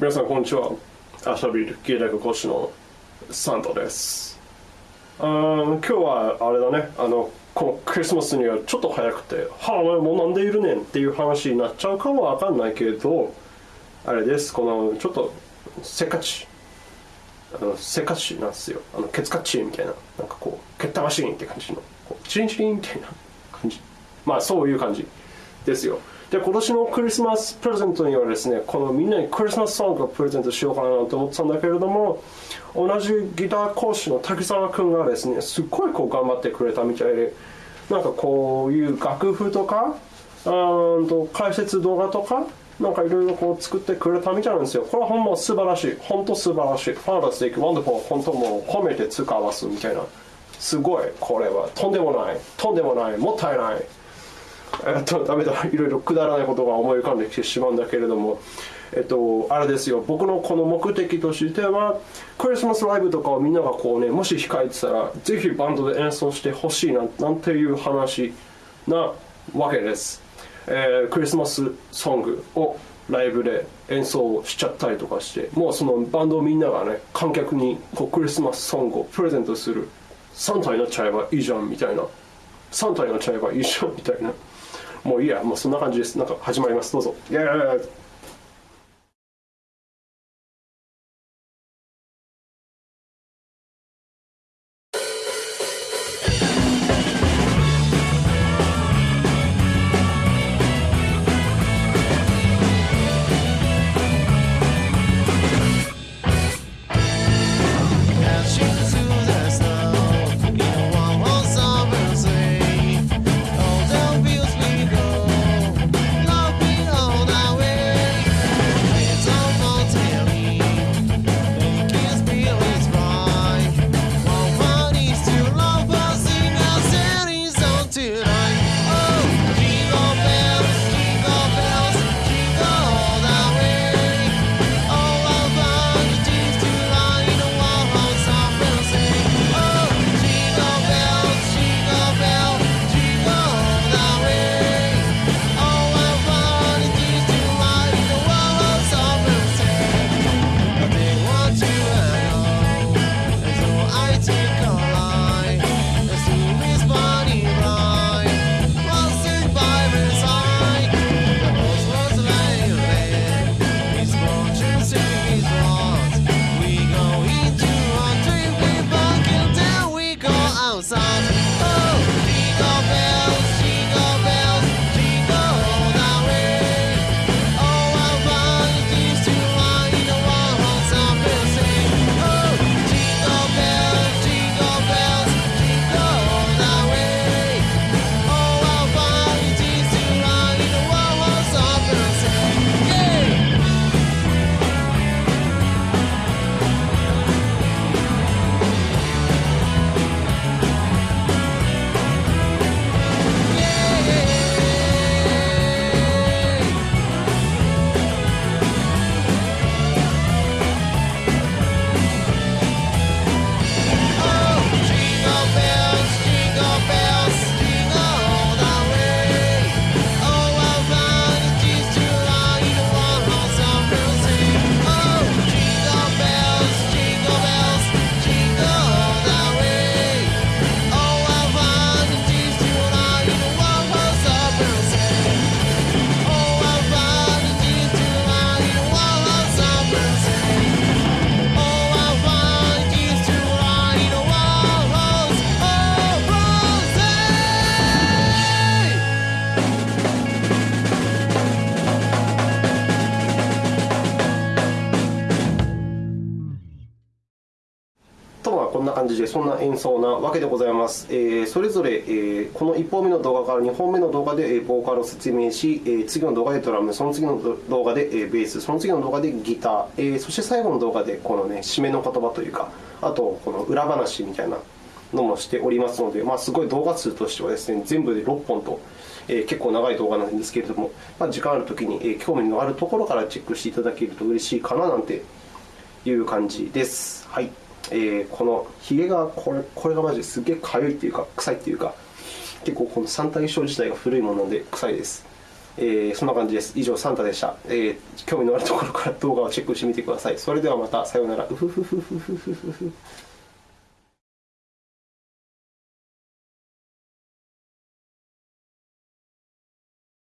皆さんこんにちは。アシャビル芸大学講師のサンタです。あ今日はあれだね。あのこのクリスマスにはちょっと早くて「はあお前もうなんでいるねん」っていう話になっちゃうかもわかんないけどあれです。このちょっとせっかち。あのせっかちなんですよ。あのケツカッチみたいな。なんかこうケッタマシーンって感じの。こうチリンチリンみたいな感じ。まあそういう感じですよ。で今年のクリスマスプレゼントにはですねこのみんなにクリスマスソングをプレゼントしようかなと思ってたんだけれども同じギター講師の滝沢君がですねすっごいこう頑張ってくれたみたいでなんかこういう楽譜とかあーと解説動画とかなんかいろいろこう作ってくれたみたいなんですよ。これはほんま素晴らしい。本当素晴らしい。 Fantastic、wonderful、本当もう褒めて使わすみたいな。すごい、これは。とんでもない。とんでもない。もったいない。えっと、ダメだ。いろいろくだらないことが思い浮かんできてしまうんだけれども。えっと、あれですよ。僕のこの目的としては、クリスマスライブとかをみんながこうね、もし控えてたら、ぜひバンドで演奏してほしいな、なんていう話なわけです。えークリスマスソングをライブで演奏しちゃったりとかしてもうそのバンドみんながね観客にこうクリスマスソングをプレゼントするサンタになっちゃえばいいじゃんみたいなサンタになっちゃえばいいじゃんみたいな。もういいやもうそんな感じです。なんか始まります。どうぞ。イエーイこんな感じでそんな演奏なわけでございます、えーそれぞれ、えーこの1本目の動画から2本目の動画で、えボーカルを説明し、えー次の動画でドラムその次の動画で、えベースその次の動画でギター、えーそして最後の動画でこの、ね、締めの言葉というかあとこの裏話みたいなのもしておりますので、まあ、すごい動画数としてはですね全部で6本と、え結構長い動画なんですけれども、まあ、時間あるときに、え興味のあるところからチェックしていただけると嬉しいかななんていう感じです。はい。えーこのヒゲがこれこれがマジですげえ痒いっていうか臭いっていうか結構この三体症自体が古いもので臭いです。えーそんな感じです。以上サンタでした、えー興味のあるところから動画をチェックしてみてください。それではまたさようなら。うふふふふふふふ。